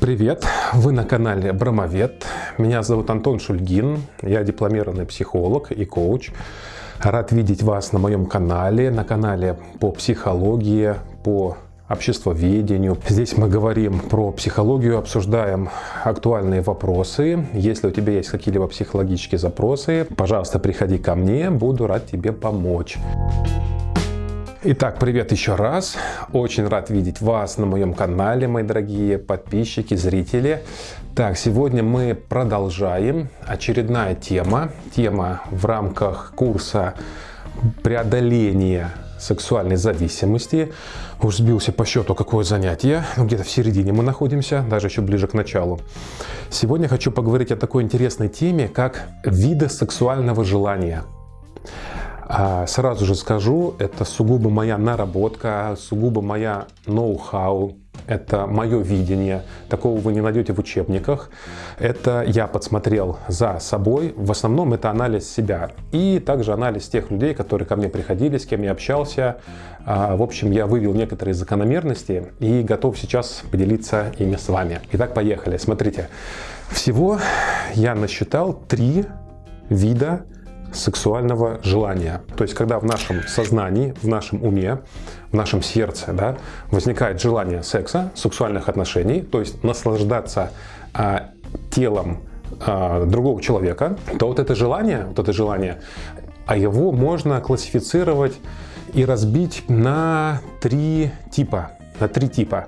Привет! Вы на канале Бромовед. Меня зовут Антон Шульгин. Я дипломированный психолог и коуч. Рад видеть вас на моем канале, на канале по психологии, по обществоведению. Здесь мы говорим про психологию, обсуждаем актуальные вопросы. Если у тебя есть какие-либо психологические запросы, пожалуйста, приходи ко мне, буду рад тебе помочь. Итак, привет еще раз. Очень рад видеть вас на моем канале, мои дорогие подписчики, зрители. Так, сегодня мы продолжаем. Очередная тема. Тема в рамках курса преодоления сексуальной зависимости. Уж сбился по счету, какое занятие. Ну, где-то в середине мы находимся, даже еще ближе к началу. Сегодня хочу поговорить о такой интересной теме, как виды сексуального желания. А, сразу же скажу, это сугубо моя наработка, сугубо моя ноу-хау, это мое видение, такого вы не найдете в учебниках. Это я подсмотрел за собой, в основном это анализ себя. И также анализ тех людей, которые ко мне приходили, с кем я общался. А, в общем, я вывел некоторые закономерности и готов сейчас поделиться ими с вами. Итак, поехали. Смотрите, всего я насчитал три вида сексуального желания. То есть, когда в нашем сознании, в нашем уме, в нашем сердце да, возникает желание секса, сексуальных отношений, то есть наслаждаться а, телом а, другого человека, то вот это желание, вот это желание, а его можно классифицировать и разбить на три типа. На три типа.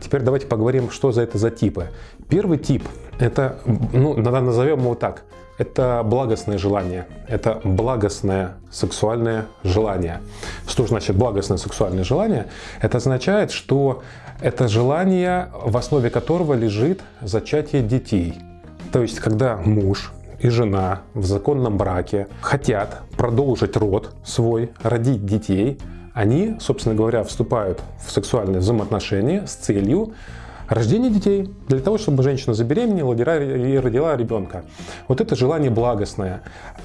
Теперь давайте поговорим, что за это за типы. Первый тип, это, ну, назовем его так, это благостное желание, это благостное сексуальное желание. Что значит благостное сексуальное желание? Это означает, что это желание, в основе которого лежит зачатие детей. То есть, когда муж и жена в законном браке хотят продолжить род свой, родить детей, они, собственно говоря, вступают в сексуальные взаимоотношения с целью Рождение детей для того, чтобы женщина забеременела и родила ребенка. Вот это желание благостное.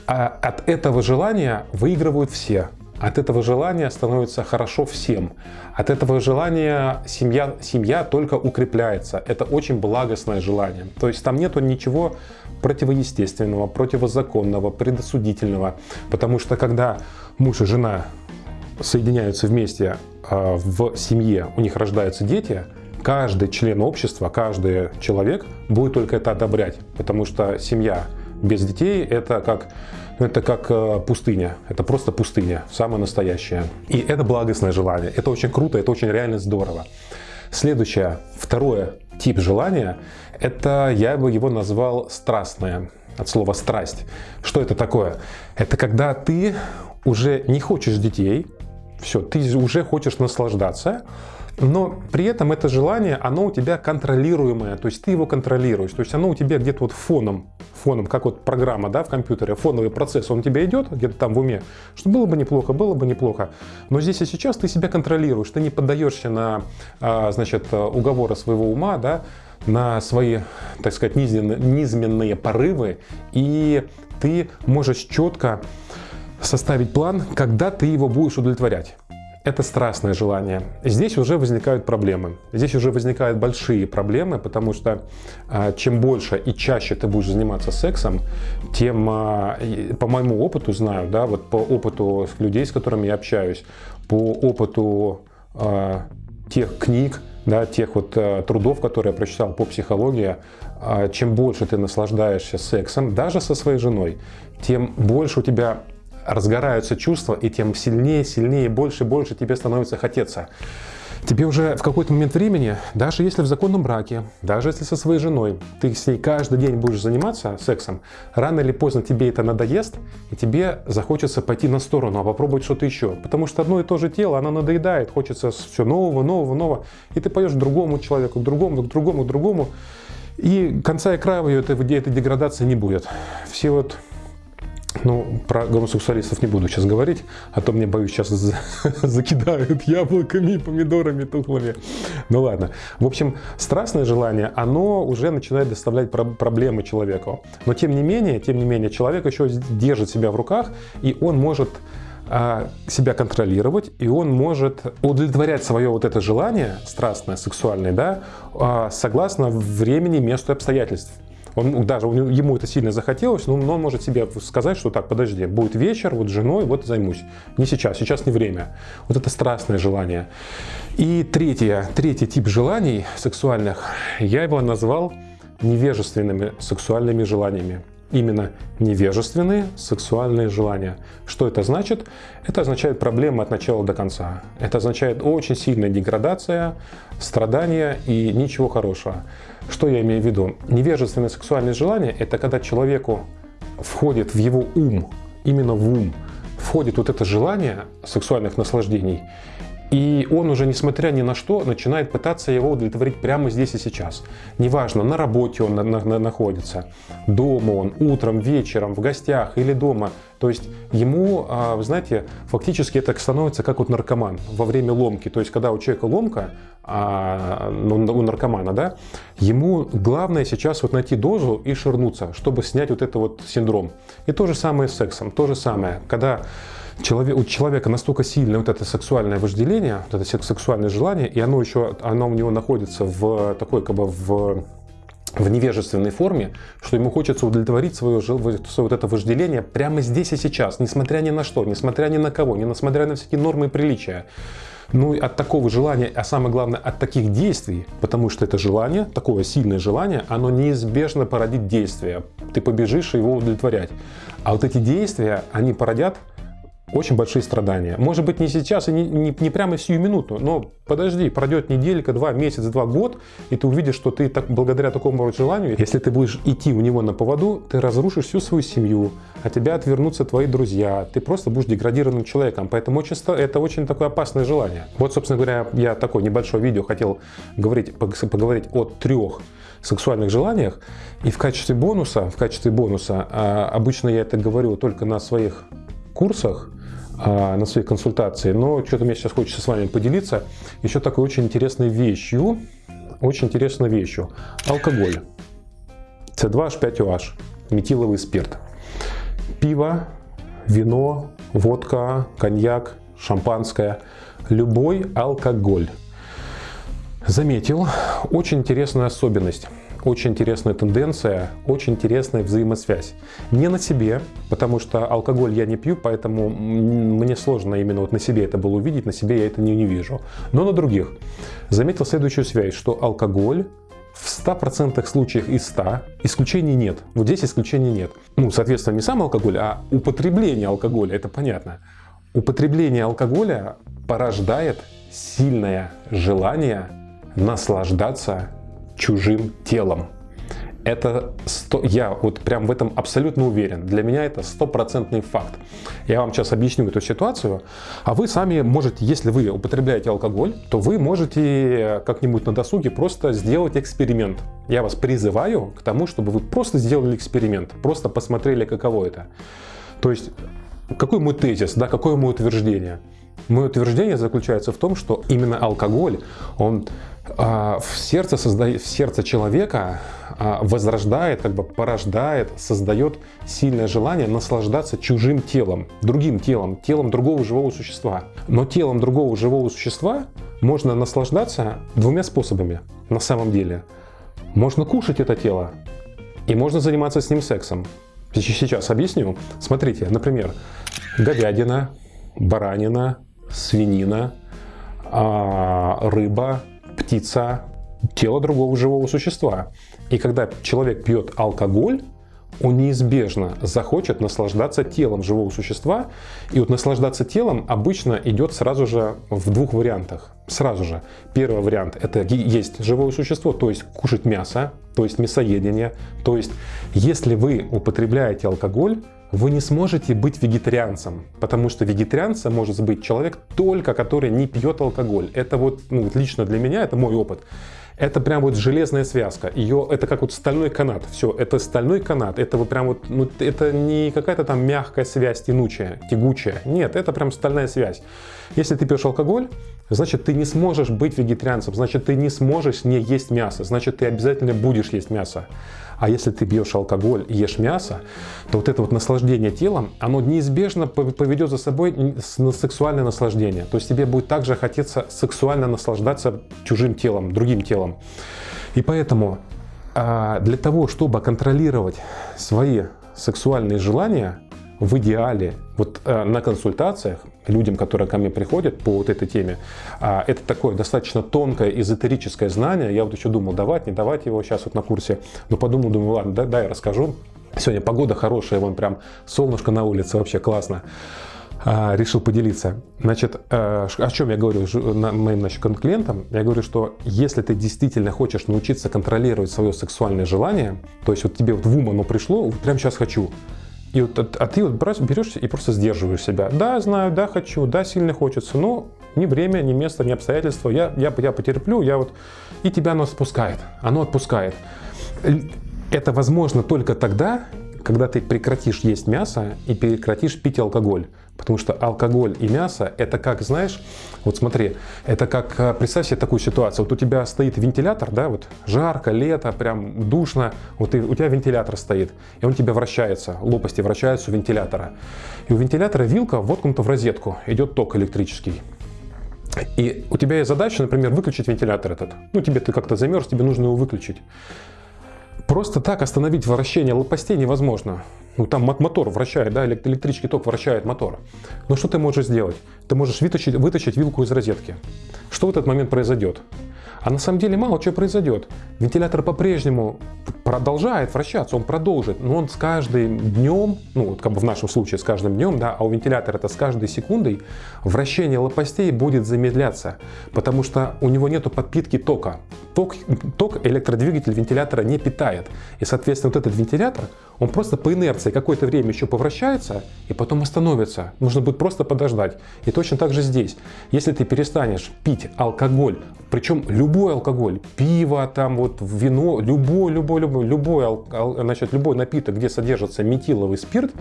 А от этого желания выигрывают все. От этого желания становится хорошо всем. От этого желания семья, семья только укрепляется. Это очень благостное желание. То есть там нету ничего противоестественного, противозаконного, предосудительного. Потому что когда муж и жена соединяются вместе а, в семье, у них рождаются дети – каждый член общества, каждый человек будет только это одобрять, потому что семья без детей это как это как э, пустыня, это просто пустыня, самая настоящая. И это благостное желание, это очень круто, это очень реально здорово. Следующее, второе тип желания, это я бы его назвал страстное, от слова страсть. Что это такое? Это когда ты уже не хочешь детей, все, ты уже хочешь наслаждаться, но при этом это желание, оно у тебя контролируемое, то есть ты его контролируешь, то есть оно у тебя где-то вот фоном, фоном, как вот программа да, в компьютере, фоновый процесс, он у тебя идет где-то там в уме, что было бы неплохо, было бы неплохо, но здесь и сейчас ты себя контролируешь, ты не поддаешься на, а, значит, уговоры своего ума, да, на свои, так сказать, низменные, низменные порывы, и ты можешь четко составить план, когда ты его будешь удовлетворять это страстное желание. Здесь уже возникают проблемы. Здесь уже возникают большие проблемы, потому что а, чем больше и чаще ты будешь заниматься сексом, тем, а, по моему опыту знаю, да, вот по опыту людей, с которыми я общаюсь, по опыту а, тех книг, да, тех вот трудов, которые я прочитал по психологии, чем больше ты наслаждаешься сексом, даже со своей женой, тем больше у тебя разгораются чувства, и тем сильнее, сильнее, больше, больше тебе становится хотеться. Тебе уже в какой-то момент времени, даже если в законном браке, даже если со своей женой, ты с ней каждый день будешь заниматься сексом, рано или поздно тебе это надоест, и тебе захочется пойти на сторону, а попробовать что-то еще. Потому что одно и то же тело, оно надоедает, хочется все нового, нового, нового. И ты пойдешь к другому человеку, к другому, к другому, к другому. И конца и края этой, этой деградации не будет. Все вот ну, про гомосексуалистов не буду сейчас говорить, а то мне, боюсь, сейчас закидают яблоками помидорами тухлыми. Ну ладно. В общем, страстное желание, оно уже начинает доставлять проблемы человеку. Но тем не менее, тем не менее, человек еще держит себя в руках, и он может а, себя контролировать, и он может удовлетворять свое вот это желание страстное, сексуальное, да, а, согласно времени, месту и обстоятельств. Он даже ему это сильно захотелось, но он может себе сказать, что так, подожди, будет вечер, вот с женой, вот займусь. Не сейчас, сейчас не время. Вот это страстное желание. И третье, третий тип желаний сексуальных, я его назвал невежественными сексуальными желаниями именно невежественные сексуальные желания. Что это значит? Это означает проблемы от начала до конца. Это означает очень сильная деградация, страдания и ничего хорошего. Что я имею в виду? Невежественное сексуальное желание – это когда человеку входит в его ум, именно в ум, входит вот это желание сексуальных наслаждений, и он уже, несмотря ни на что, начинает пытаться его удовлетворить прямо здесь и сейчас. Неважно, на работе он на, на, находится, дома он, утром, вечером, в гостях или дома. То есть ему, а, вы знаете, фактически это становится как вот наркоман во время ломки. То есть когда у человека ломка, а, ну, у наркомана, да, ему главное сейчас вот найти дозу и ширнуться, чтобы снять вот это вот синдром. И то же самое с сексом, то же самое, когда человек, у человека настолько сильное вот это сексуальное вожделение, вот это сексуальное желание, и оно еще, оно у него находится в такой, как бы в в невежественной форме, что ему хочется удовлетворить свое, свое вот это вожделение прямо здесь и сейчас, несмотря ни на что, несмотря ни на кого, несмотря на всякие нормы и приличия. Ну и от такого желания, а самое главное, от таких действий, потому что это желание, такое сильное желание, оно неизбежно породит действие. Ты побежишь его удовлетворять. А вот эти действия, они породят очень большие страдания. Может быть не сейчас и не, не, не прямо сию минуту, но подожди, пройдет неделька, два, месяц, два, год, и ты увидишь, что ты так, благодаря такому желанию, если ты будешь идти у него на поводу, ты разрушишь всю свою семью, от тебя отвернутся твои друзья, ты просто будешь деградированным человеком, поэтому очень, это очень такое опасное желание. Вот, собственно говоря, я такое небольшое видео хотел говорить, поговорить о трех сексуальных желаниях, и в качестве бонуса, в качестве бонуса, а, обычно я это говорю только на своих курсах, на своей консультации, но что-то мне сейчас хочется с вами поделиться еще такой очень интересной вещью, очень интересной вещью. Алкоголь. С2H5OH, метиловый спирт. Пиво, вино, водка, коньяк, шампанское, любой алкоголь. Заметил очень интересную особенность очень интересная тенденция, очень интересная взаимосвязь. Не на себе, потому что алкоголь я не пью, поэтому мне сложно именно вот на себе это было увидеть, на себе я это не, не вижу. Но на других. Заметил следующую связь, что алкоголь в 100% случаях из 100 исключений нет. Вот здесь исключений нет. Ну, соответственно, не сам алкоголь, а употребление алкоголя, это понятно. Употребление алкоголя порождает сильное желание наслаждаться чужим телом. Это 100, я вот прям в этом абсолютно уверен. Для меня это стопроцентный факт. Я вам сейчас объясню эту ситуацию. А вы сами можете, если вы употребляете алкоголь, то вы можете как-нибудь на досуге просто сделать эксперимент. Я вас призываю к тому, чтобы вы просто сделали эксперимент, просто посмотрели, каково это. То есть, какой мой тезис, да, какое мое утверждение? Мое утверждение заключается в том, что именно алкоголь, он а, в сердце, создает, в сердце человека а, возрождает, как бы порождает, создает сильное желание наслаждаться чужим телом, другим телом, телом другого живого существа. Но телом другого живого существа можно наслаждаться двумя способами на самом деле. Можно кушать это тело и можно заниматься с ним сексом. Сейчас объясню. Смотрите, например, говядина, баранина, свинина, а, рыба, птица, тело другого живого существа. И когда человек пьет алкоголь, он неизбежно захочет наслаждаться телом живого существа. И вот наслаждаться телом обычно идет сразу же в двух вариантах. Сразу же. Первый вариант – это есть живое существо, то есть кушать мясо, то есть мясоедение. То есть если вы употребляете алкоголь, вы не сможете быть вегетарианцем, потому что вегетарианцем может быть человек только, который не пьет алкоголь. Это вот ну, лично для меня, это мой опыт. Это прям вот железная связка. Ее, это как вот стальной канат. Все, это стальной канат. Это вот прям вот, ну, это не какая-то там мягкая связь, тянучая, тягучая. Нет, это прям стальная связь. Если ты пьешь алкоголь, значит ты не сможешь быть вегетарианцем, значит ты не сможешь не есть мясо, значит ты обязательно будешь есть мясо. А если ты пьешь алкоголь и ешь мясо, то вот это вот наслаждение телом, оно неизбежно поведет за собой сексуальное наслаждение. То есть тебе будет также хотеться сексуально наслаждаться чужим телом, другим телом. И поэтому а, для того, чтобы контролировать свои сексуальные желания, в идеале вот э, на консультациях людям, которые ко мне приходят по вот этой теме, э, это такое достаточно тонкое эзотерическое знание. Я вот еще думал, давать, не давать его сейчас вот на курсе, но подумал, думаю, ладно, да, я расскажу. Сегодня погода хорошая, вон прям солнышко на улице, вообще классно. А, решил поделиться. Значит, э, о чем я говорю моим значит, клиентам? Я говорю, что если ты действительно хочешь научиться контролировать свое сексуальное желание, то есть вот тебе вот в ум оно пришло, вот прямо сейчас хочу, и вот, а, а ты вот берешь и просто сдерживаешь себя. Да, знаю, да, хочу, да, сильно хочется, но ни время, ни место, ни обстоятельства. Я, я, я потерплю, я вот... И тебя оно отпускает. Оно отпускает. Это возможно только тогда, когда ты прекратишь есть мясо и прекратишь пить алкоголь. Потому что алкоголь и мясо, это как, знаешь, вот смотри, это как, э, представь себе такую ситуацию, вот у тебя стоит вентилятор, да, вот жарко, лето, прям душно, вот и, у тебя вентилятор стоит, и он тебя вращается, лопасти вращаются у вентилятора. И у вентилятора вилка воткнута в розетку, идет ток электрический. И у тебя есть задача, например, выключить вентилятор этот. Ну, тебе ты как-то замерз, тебе нужно его выключить. Просто так остановить вращение лопастей невозможно. Ну, там мотор вращает, да, электрический ток вращает мотор. Но что ты можешь сделать? Ты можешь вытащить, вытащить вилку из розетки. Что в этот момент произойдет? А на самом деле мало чего произойдет. Вентилятор по-прежнему продолжает вращаться, он продолжит, но он с каждым днем, ну вот как бы в нашем случае с каждым днем, да, а у вентилятора это с каждой секундой, вращение лопастей будет замедляться, потому что у него нету подпитки тока. Ток, ток электродвигатель вентилятора не питает. И, соответственно, вот этот вентилятор, он просто по инерции какое-то время еще повращается и потом остановится. Нужно будет просто подождать. И точно так же здесь. Если ты перестанешь пить алкоголь, причем любой алкоголь, пиво, там вот вино, любой, любой, любой, любой, значит, любой напиток, где содержится метиловый спирт,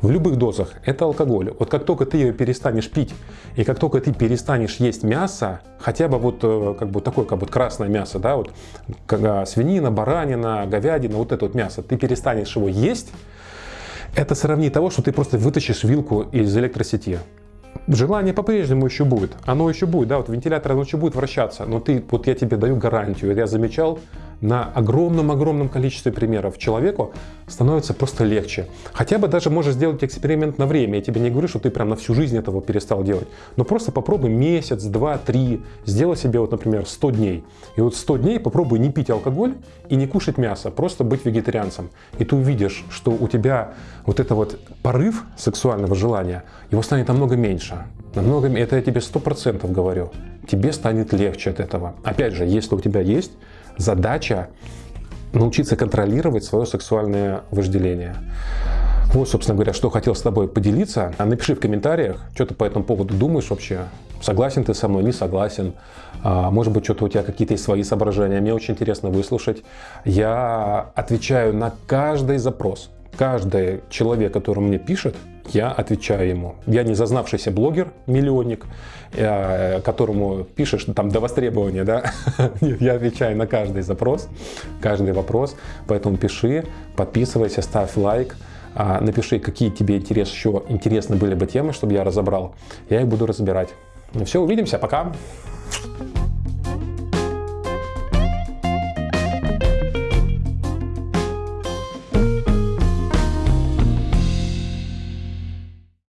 в любых дозах это алкоголь. Вот как только ты ее перестанешь пить, и как только ты перестанешь есть мясо, хотя бы вот э, как бы такое, как бы красное мясо, да, вот когда свинина, баранина, говядина, вот это вот мясо, ты перестанешь его есть, это сравни того, что ты просто вытащишь вилку из электросети. Желание по-прежнему еще будет, оно еще будет, да, вот вентилятор оно еще будет вращаться, но ты, вот я тебе даю гарантию, я замечал, на огромном-огромном количестве примеров человеку становится просто легче. Хотя бы даже можешь сделать эксперимент на время. Я тебе не говорю, что ты прям на всю жизнь этого перестал делать. Но просто попробуй месяц, два, три. Сделай себе, вот, например, 100 дней. И вот 100 дней попробуй не пить алкоголь и не кушать мясо. Просто быть вегетарианцем. И ты увидишь, что у тебя вот это вот порыв сексуального желания, его станет намного меньше. Намного, это я тебе сто процентов говорю. Тебе станет легче от этого. Опять же, если у тебя есть задача научиться контролировать свое сексуальное вожделение. Вот, собственно говоря, что хотел с тобой поделиться. А напиши в комментариях, что ты по этому поводу думаешь вообще. Согласен ты со мной, не согласен. А, может быть, что-то у тебя какие-то свои соображения. Мне очень интересно выслушать. Я отвечаю на каждый запрос. Каждый человек, который мне пишет, я отвечаю ему. Я не зазнавшийся блогер, миллионник, э, которому пишешь там до востребования, да? Нет, я отвечаю на каждый запрос, каждый вопрос, поэтому пиши, подписывайся, ставь лайк, а, напиши, какие тебе интерес, еще интересны были бы темы, чтобы я разобрал. Я их буду разбирать. Ну все, увидимся, пока!